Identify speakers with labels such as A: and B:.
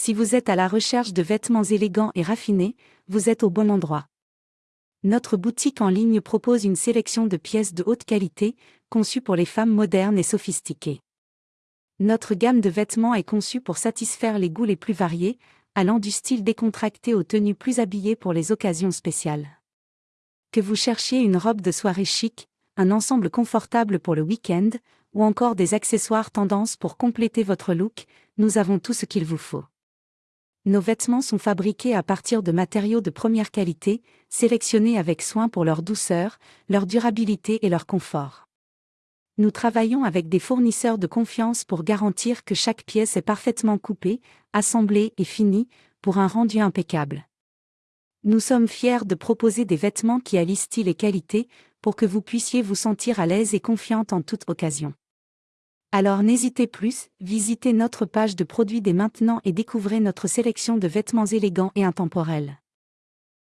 A: Si vous êtes à la recherche de vêtements élégants et raffinés, vous êtes au bon endroit. Notre boutique en ligne propose une sélection de pièces de haute qualité, conçues pour les femmes modernes et sophistiquées. Notre gamme de vêtements est conçue pour satisfaire les goûts les plus variés, allant du style décontracté aux tenues plus habillées pour les occasions spéciales. Que vous cherchiez une robe de soirée chic, un ensemble confortable pour le week-end, ou encore des accessoires tendance pour compléter votre look, nous avons tout ce qu'il vous faut. Nos vêtements sont fabriqués à partir de matériaux de première qualité, sélectionnés avec soin pour leur douceur, leur durabilité et leur confort. Nous travaillons avec des fournisseurs de confiance pour garantir que chaque pièce est parfaitement coupée, assemblée et finie, pour un rendu impeccable. Nous sommes fiers de proposer des vêtements qui allient style et qualité, pour que vous puissiez vous sentir à l'aise et confiante en toute occasion. Alors n'hésitez plus, visitez notre page de produits dès maintenant et découvrez notre sélection de vêtements élégants et intemporels.